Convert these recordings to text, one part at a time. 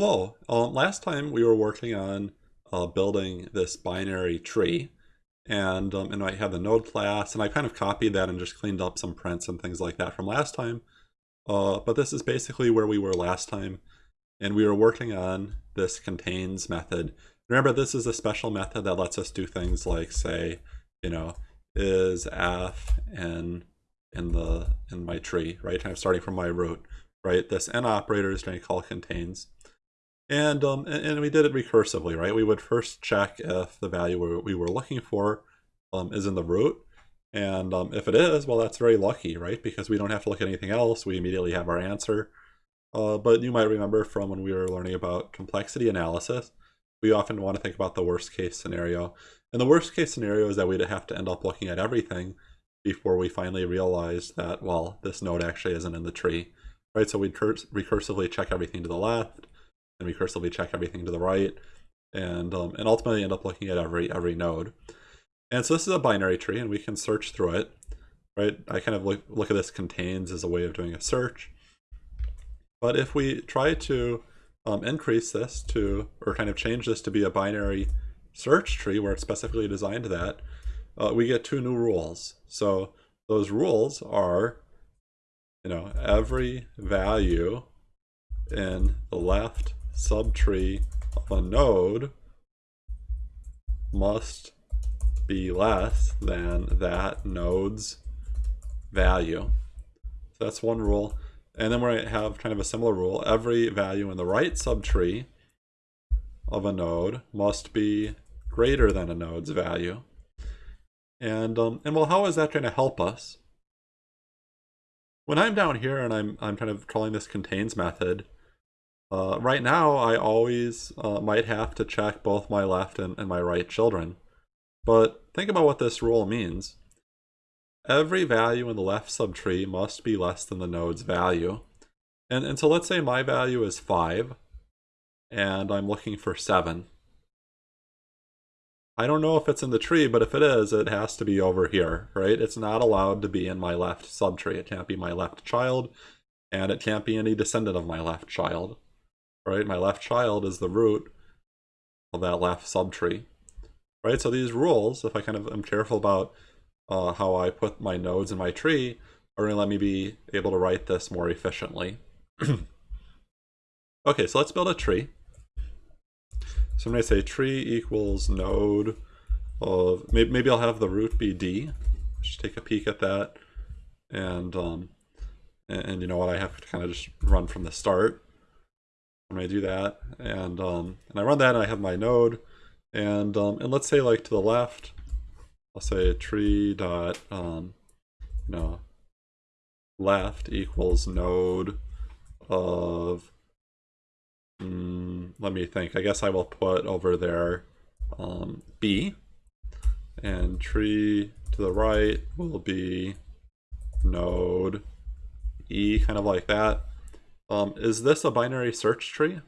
Hello. Um, last time we were working on uh, building this binary tree, and um, and I had the node class, and I kind of copied that and just cleaned up some prints and things like that from last time. Uh, but this is basically where we were last time, and we were working on this contains method. Remember, this is a special method that lets us do things like say, you know, is f in in the in my tree, right? I'm starting from my root, right? This in operator is going to call contains. And, um, and, we did it recursively, right? We would first check if the value we were looking for um, is in the root. And um, if it is, well, that's very lucky, right? Because we don't have to look at anything else. We immediately have our answer. Uh, but you might remember from when we were learning about complexity analysis, we often want to think about the worst case scenario. And the worst case scenario is that we'd have to end up looking at everything before we finally realize that, well, this node actually isn't in the tree, right? So we'd recursively check everything to the left, and recursively check everything to the right, and um, and ultimately end up looking at every every node. And so this is a binary tree, and we can search through it, right? I kind of look, look at this contains as a way of doing a search. But if we try to um, increase this to, or kind of change this to be a binary search tree where it's specifically designed to that, uh, we get two new rules. So those rules are, you know, every value in the left subtree of a node must be less than that node's value. So that's one rule. And then to have kind of a similar rule. Every value in the right subtree of a node must be greater than a node's value. And, um, and well, how is that going to help us? When I'm down here and I'm, I'm kind of calling this contains method, uh, right now, I always uh, might have to check both my left and, and my right children. But think about what this rule means. Every value in the left subtree must be less than the node's value. And, and so let's say my value is 5, and I'm looking for 7. I don't know if it's in the tree, but if it is, it has to be over here, right? It's not allowed to be in my left subtree. It can't be my left child, and it can't be any descendant of my left child right? My left child is the root of that left subtree, right? So these rules, if I kind of am careful about uh, how I put my nodes in my tree, are going to let me be able to write this more efficiently. okay, so let's build a tree. So I'm going to say tree equals node of, maybe, maybe I'll have the root be D. Just take a peek at that. And, um, and, and you know what, I have to kind of just run from the start when I do that. And um, and I run that and I have my node. And um, and let's say like to the left, I'll say tree dot um, you know left equals node of mm, let me think. I guess I will put over there um, B and tree to the right will be node E, kind of like that. Um, is this a binary search tree?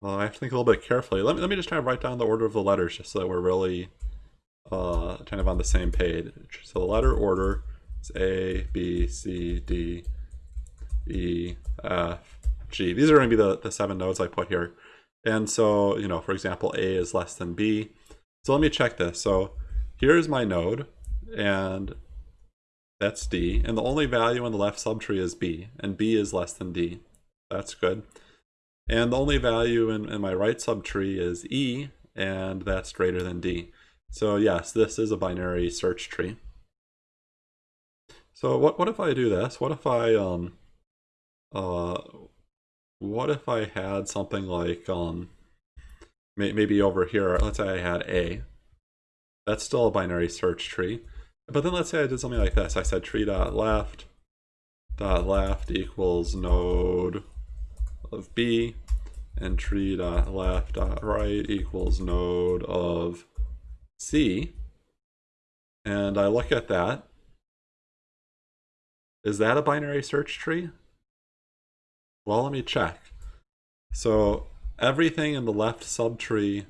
Well, I have to think a little bit carefully. Let me, let me just try to write down the order of the letters just so that we're really uh, kind of on the same page. So the letter order is A, B, C, D, E, F, G. These are going to be the, the seven nodes I put here. And so, you know, for example, A is less than B. So let me check this. So here's my node, and that's D. And the only value in the left subtree is B. And B is less than D. That's good. And the only value in, in my right subtree is E. And that's greater than D. So yes, this is a binary search tree. So what, what if I do this? What if I, um, uh, what if I had something like, um, may, maybe over here, let's say I had A. That's still a binary search tree. But then let's say I did something like this. I said tree dot left dot left equals node of B and tree dot left dot right equals node of C. And I look at that. Is that a binary search tree? Well, let me check. So everything in the left subtree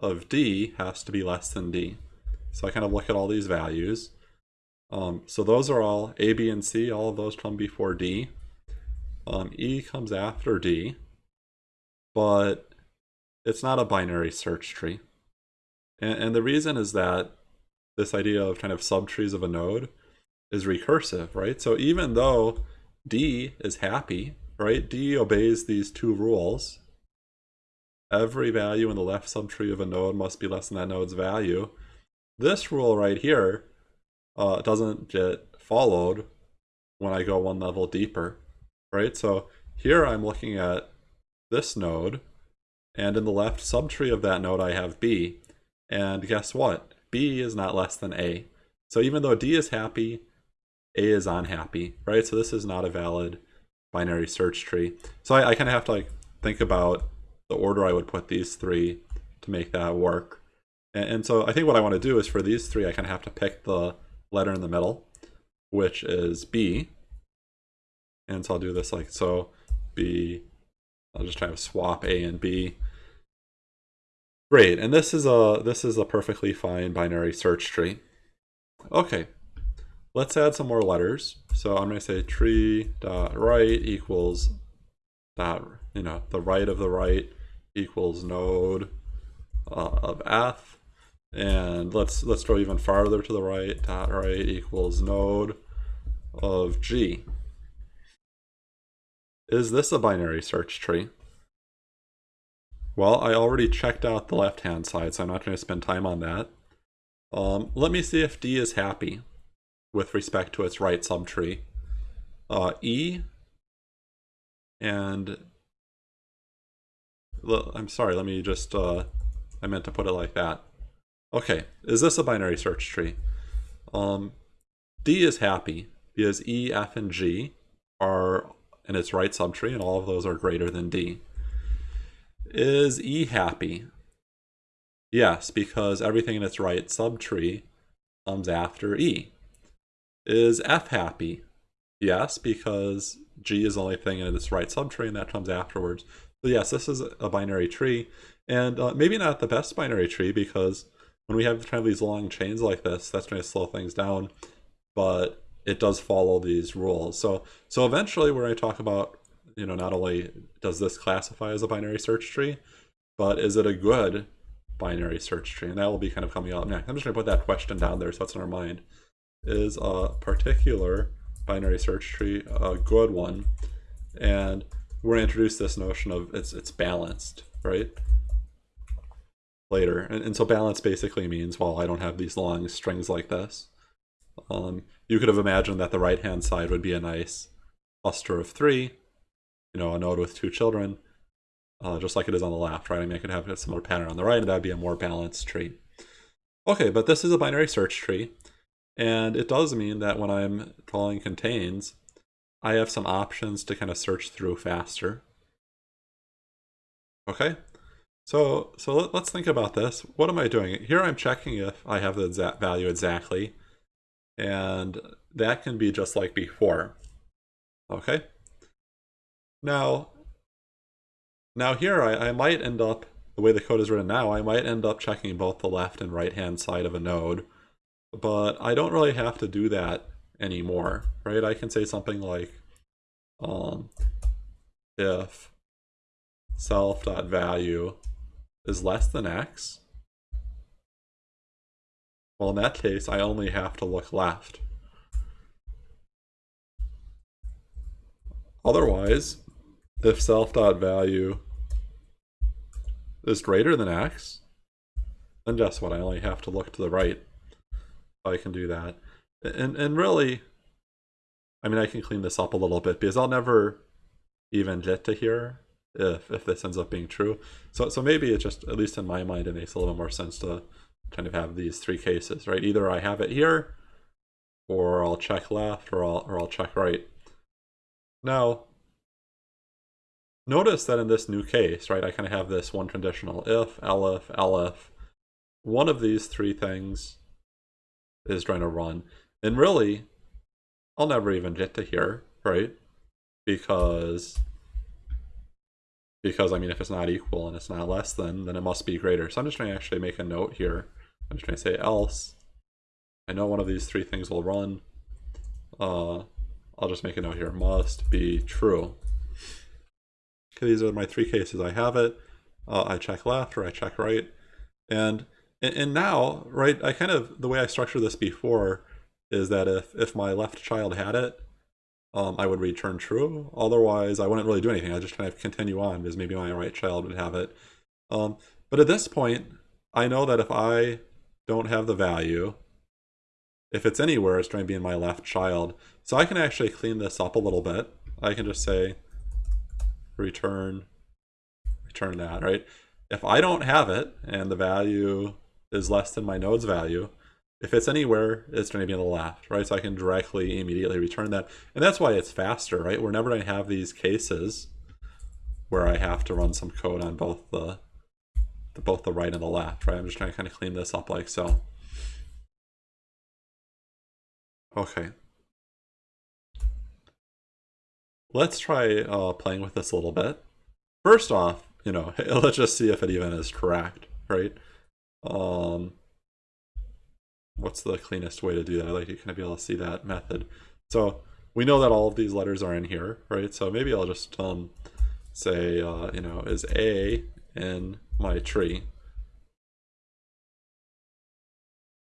of D has to be less than D. So I kind of look at all these values. Um, so those are all A, B, and C. All of those come before D. Um, e comes after D. but it's not a binary search tree. And, and the reason is that this idea of kind of subtrees of a node is recursive, right? So even though D is happy, right? D obeys these two rules. Every value in the left subtree of a node must be less than that node's value. This rule right here uh, doesn't get followed when I go one level deeper, right? So here I'm looking at this node, and in the left subtree of that node I have B. And guess what? B is not less than A. So even though D is happy, A is unhappy, right? So this is not a valid binary search tree. So I, I kind of have to like think about the order I would put these three to make that work. And, and so I think what I want to do is for these three, I kind of have to pick the letter in the middle, which is B. And so I'll do this like so. B, I'll just try to swap A and B. Great, and this is a this is a perfectly fine binary search tree. Okay, let's add some more letters. So I'm going to say tree dot right equals that you know the right of the right equals node uh, of f, and let's let's go even farther to the right. Dot right equals node of g. Is this a binary search tree? Well, I already checked out the left-hand side, so I'm not going to spend time on that. Um, let me see if D is happy with respect to its right subtree. Uh, E and I'm sorry, let me just, uh, I meant to put it like that. Okay, is this a binary search tree? Um, D is happy because E, F, and G are in its right subtree, and all of those are greater than D. Is E happy? Yes, because everything in its right subtree comes after E. Is F happy? Yes, because G is the only thing in its right subtree and that comes afterwards. So yes, this is a binary tree. And uh, maybe not the best binary tree because when we have kind of these long chains like this, that's going to slow things down. But it does follow these rules. So so eventually we're going to talk about you know, not only does this classify as a binary search tree, but is it a good binary search tree? And that will be kind of coming up next. I'm just going to put that question down there so that's in our mind. Is a particular binary search tree a good one? And we're going to introduce this notion of it's it's balanced, right? Later. And, and so balance basically means, well, I don't have these long strings like this. Um, you could have imagined that the right-hand side would be a nice cluster of three, you know, a node with two children, uh, just like it is on the left, right? I mean, I could have a similar pattern on the right, and that'd be a more balanced tree. Okay, but this is a binary search tree, and it does mean that when I'm calling contains, I have some options to kind of search through faster. Okay, so so let, us think about this. What am I doing? Here I'm checking if I have the exact value exactly, and that can be just like before. Okay, now, now here I, I might end up, the way the code is written now, I might end up checking both the left and right hand side of a node, but I don't really have to do that anymore, right? I can say something like, um, if self.value is less than x, well, in that case, I only have to look left. Otherwise, if self dot value is greater than x, then guess what? I only have to look to the right. I can do that. And and really, I mean, I can clean this up a little bit because I'll never even get to here if if this ends up being true. So so maybe it just, at least in my mind, it makes a little more sense to kind of have these three cases, right? Either I have it here, or I'll check left, or I'll or I'll check right. Now, notice that in this new case, right, I kind of have this one conditional if, elif, elif. One of these three things is going to run. And really, I'll never even get to here, right? Because, because I mean, if it's not equal and it's not less than, then it must be greater. So I'm just going to actually make a note here. I'm just going to say else. I know one of these three things will run. Uh, I'll just make a note here, must be true. Okay, these are my three cases. I have it. Uh, I check left or I check right. And, and now, right, I kind of, the way I structured this before is that if, if my left child had it, um, I would return true. Otherwise, I wouldn't really do anything. I just kind of continue on because maybe my right child would have it. Um, but at this point, I know that if I don't have the value, if it's anywhere, it's going to be in my left child. So I can actually clean this up a little bit. I can just say return, return that, right? If I don't have it and the value is less than my node's value, if it's anywhere, it's going to be on the left, right? So I can directly, immediately return that. And that's why it's faster, right? We're never going to have these cases where I have to run some code on both the, the both the right and the left, right? I'm just trying to kind of clean this up like so. Okay. Let's try uh, playing with this a little bit. First off, you know, let's just see if it even is correct, right? Um, what's the cleanest way to do that? I'd like to kind of be able to see that method. So we know that all of these letters are in here, right? So maybe I'll just um, say, uh, you know, is A in my tree?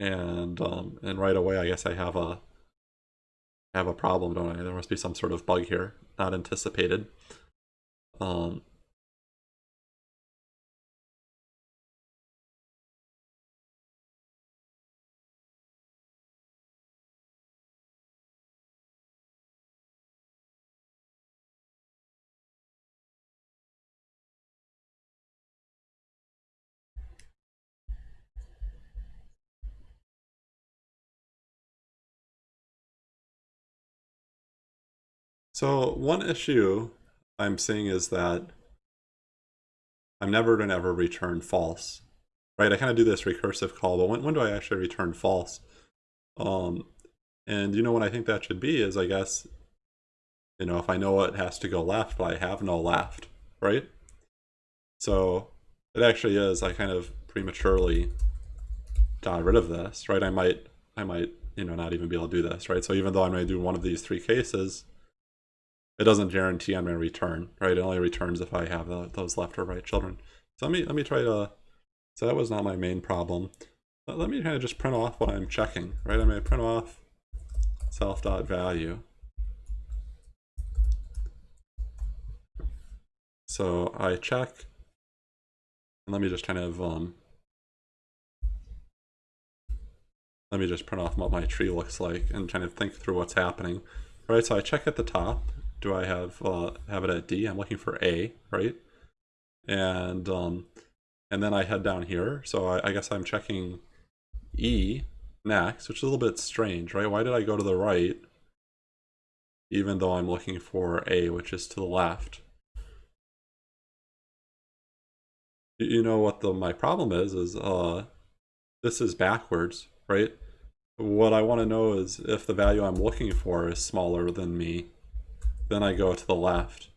And um, and right away, I guess I have a have a problem, don't I? There must be some sort of bug here, not anticipated. Um, So one issue I'm seeing is that I'm never going to ever return false, right? I kind of do this recursive call, but when, when do I actually return false? Um, and you know what I think that should be is, I guess, you know, if I know it has to go left, but I have no left, right? So it actually is, I kind of prematurely got rid of this, right? I might, I might, you know, not even be able to do this, right? So even though I may do one of these three cases, it doesn't guarantee I'm going to return, right? It only returns if I have the, those left or right children. So let me, let me try to, so that was not my main problem. But let me kind of just print off what I'm checking, right? I'm going to print off self.value. So I check, and let me just kind of, um, let me just print off what my tree looks like and kind of think through what's happening. Right, so I check at the top, do I have uh, have it at D? I'm looking for A, right? And um, and then I head down here. So I, I guess I'm checking E next, which is a little bit strange, right? Why did I go to the right even though I'm looking for A, which is to the left? You know what the my problem is, is uh, this is backwards, right? What I want to know is if the value I'm looking for is smaller than me, then I go to the left.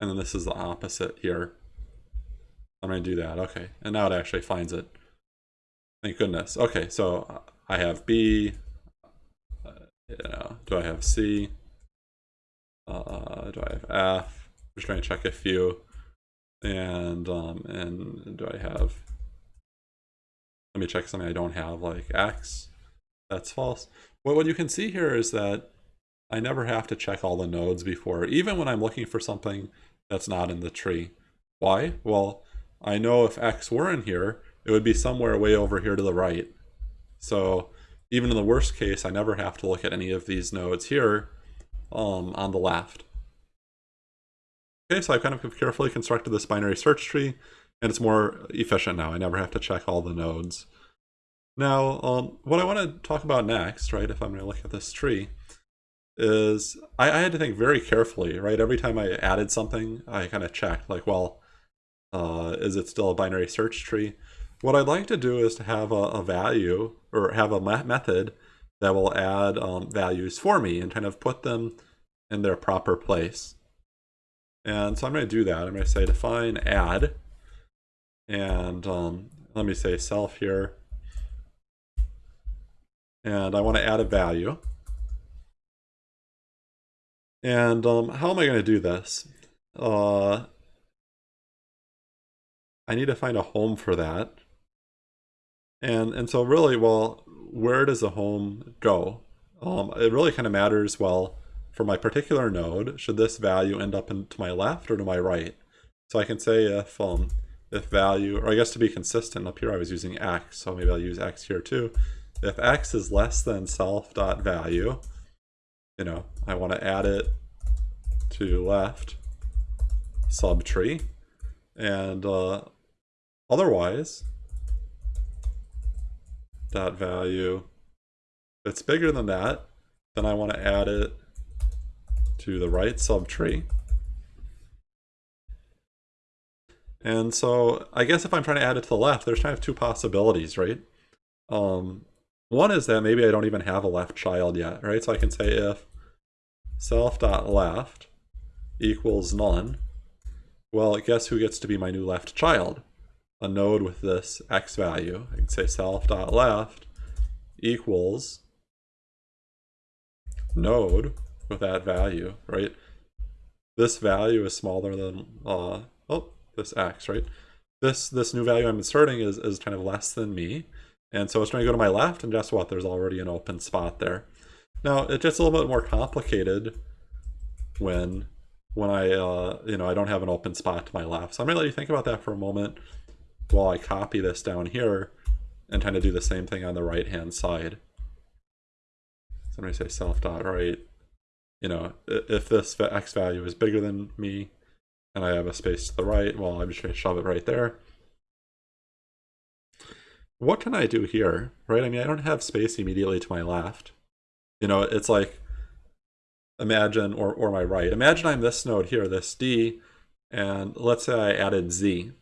And then this is the opposite here. I'm going to do that. Okay. And now it actually finds it. Thank goodness. Okay, so I have B. Uh, you know, do I have C? Uh, do I have F? I'm just trying to check a few. And um, and do I have? Let me check something I don't have, like X. That's false. What what you can see here is that I never have to check all the nodes before, even when I'm looking for something that's not in the tree. Why? Well, I know if X were in here, it would be somewhere way over here to the right. So even in the worst case, I never have to look at any of these nodes here um, on the left. Okay, so I've kind of carefully constructed this binary search tree, and it's more efficient now. I never have to check all the nodes. Now, um, what I want to talk about next, right, if I'm going to look at this tree, is I, I, had to think very carefully, right? Every time I added something, I kind of checked, like, well, uh, is it still a binary search tree? What I'd like to do is to have a, a value or have a method that will add um, values for me and kind of put them in their proper place. And so I'm going to do that. I'm going to say define add. And um, let me say self here. And I want to add a value. And um, how am I going to do this? uh, I need to find a home for that. And and so really, well, where does the home go? Um, it really kind of matters, well, for my particular node, should this value end up in, to my left or to my right? So I can say if um, if value, or I guess to be consistent, up here I was using x, so maybe I'll use x here too. If x is less than self dot value, you know, I want to add it to left subtree, and uh, otherwise, dot value, if it's bigger than that, then I want to add it to the right subtree. And so I guess if I'm trying to add it to the left, there's kind of two possibilities, right? Um, one is that maybe I don't even have a left child yet, right? So I can say if self.left equals none, well, guess who gets to be my new left child? A node with this x value. I can say self.left equals node with that value, right? This value is smaller than, uh, oh, this x, right? This this new value I'm inserting is, is kind of less than me. And so it's going to go to my left, and guess what? There's already an open spot there. Now, it gets a little bit more complicated when when I, uh, you know, I don't have an open spot to my left. So I'm going to let you think about that for a moment while I copy this down here and kind of do the same thing on the right-hand side. So I'm going to say self dot right. You know, if this x value is bigger than me, and I have a space to the right, well, I'm just going to shove it right there. What can I do here, right? I mean, I don't have space immediately to my left. You know, it's like, imagine, or, or my right. Imagine I'm this node here, this D, and let's say I added Z.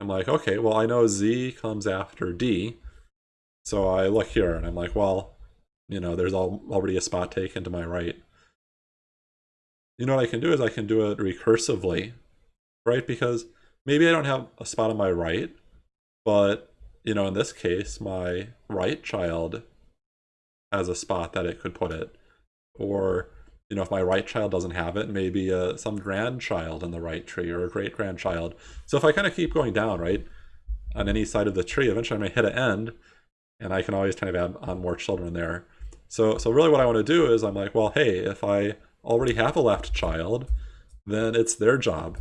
I'm like, okay, well, I know Z comes after D. So I look here and I'm like, well, you know, there's already a spot taken to my right you know what I can do is I can do it recursively, right? Because maybe I don't have a spot on my right, but, you know, in this case, my right child has a spot that it could put it. Or, you know, if my right child doesn't have it, maybe uh, some grandchild in the right tree or a great-grandchild. So if I kind of keep going down, right, on any side of the tree, eventually I may hit an end, and I can always kind of add on more children there. So, so really what I want to do is I'm like, well, hey, if I already have a left child, then it's their job.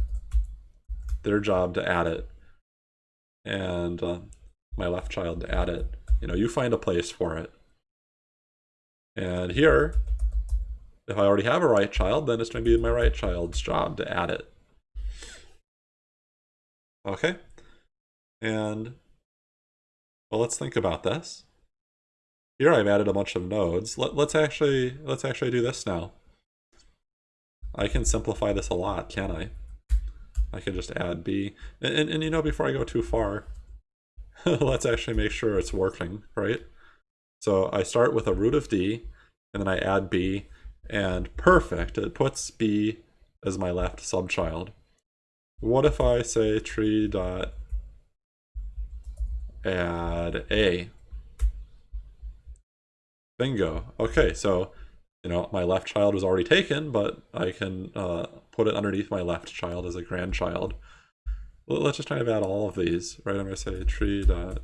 Their job to add it. And uh, my left child to add it. You know, you find a place for it. And here, if I already have a right child, then it's going to be my right child's job to add it. Okay? And, well, let's think about this. Here I've added a bunch of nodes. Let, us actually, let's actually do this now. I can simplify this a lot, can I? I can just add b. And, and, and you know, before I go too far, let's actually make sure it's working, right? So I start with a root of d, and then I add b, and perfect, it puts b as my left subchild. What if I say tree dot add a? Bingo. Okay, so you know, my left child was already taken, but I can uh, put it underneath my left child as a grandchild. Let's just kind of add all of these, right? I'm going to say tree dot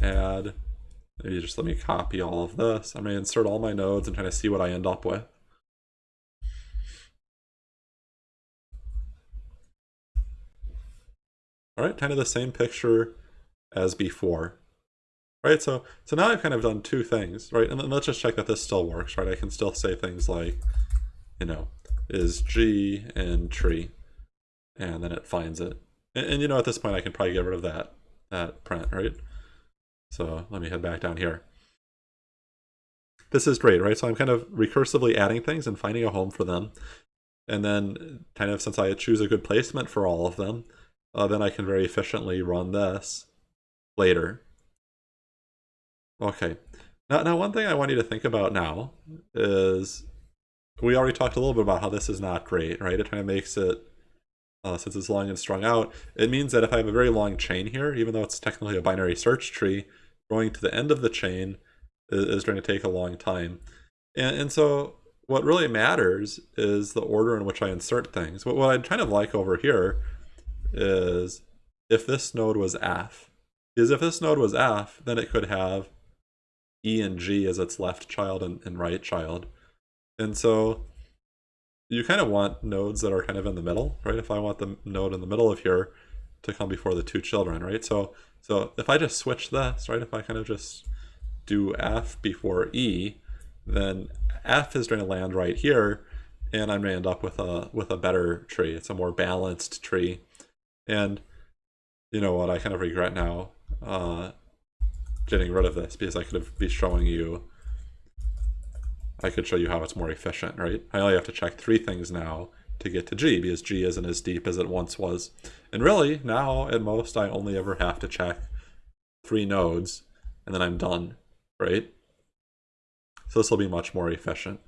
add. Maybe just let me copy all of this. I'm going to insert all my nodes and kind of see what I end up with. All right, kind of the same picture as before right? So so now I've kind of done two things, right? And let's just check that this still works, right? I can still say things like, you know, is G in tree, and then it finds it. And, and, you know, at this point, I can probably get rid of that that print, right? So let me head back down here. This is great, right? So I'm kind of recursively adding things and finding a home for them. And then kind of since I choose a good placement for all of them, uh, then I can very efficiently run this later Okay. Now, now, one thing I want you to think about now is we already talked a little bit about how this is not great, right? It kind of makes it, uh, since it's long and strung out, it means that if I have a very long chain here, even though it's technically a binary search tree, going to the end of the chain is, is going to take a long time. And, and so what really matters is the order in which I insert things. What, what I'd kind of like over here is if this node was F, is if this node was F, then it could have E and G as its left child and, and right child. And so you kind of want nodes that are kind of in the middle, right? If I want the node in the middle of here to come before the two children, right? So so if I just switch this, right? If I kind of just do F before E, then F is going to land right here, and I'm going to end up with a with a better tree. It's a more balanced tree, and you know what? I kind of regret now uh, getting rid of this because I could have be showing you. I could show you how it's more efficient, right? I only have to check three things now to get to G because G isn't as deep as it once was. And really, now at most, I only ever have to check three nodes and then I'm done, right? So this will be much more efficient.